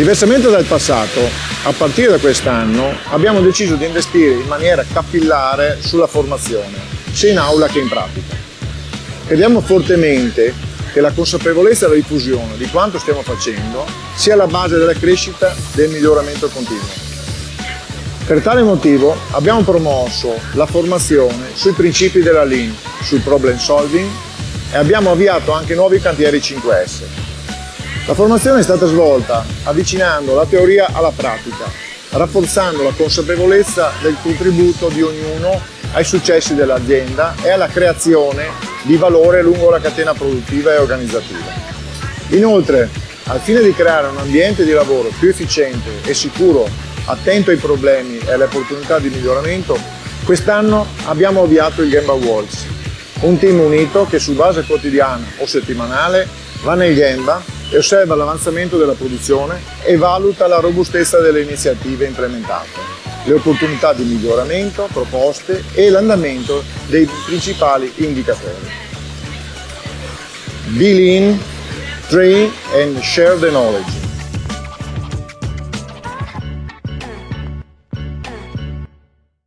Diversamente dal passato, a partire da quest'anno abbiamo deciso di investire in maniera capillare sulla formazione, sia in aula che in pratica. Crediamo fortemente che la consapevolezza e la diffusione di quanto stiamo facendo sia la base della crescita e del miglioramento continuo. Per tale motivo abbiamo promosso la formazione sui principi della Lean, sul problem solving e abbiamo avviato anche nuovi cantieri 5S. La formazione è stata svolta avvicinando la teoria alla pratica, rafforzando la consapevolezza del contributo di ognuno ai successi dell'azienda e alla creazione di valore lungo la catena produttiva e organizzativa. Inoltre, al fine di creare un ambiente di lavoro più efficiente e sicuro, attento ai problemi e alle opportunità di miglioramento, quest'anno abbiamo avviato il Gemba Walls, un team unito che su base quotidiana o settimanale va nel Gemba e osserva l'avanzamento della produzione e valuta la robustezza delle iniziative implementate, le opportunità di miglioramento proposte e l'andamento dei principali indicatori. Be lean, train and share the knowledge.